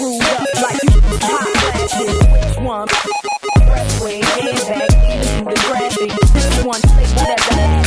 screwed up like you hot plastic. Which one? Press way, handbag, into the graphic. This one, whatever.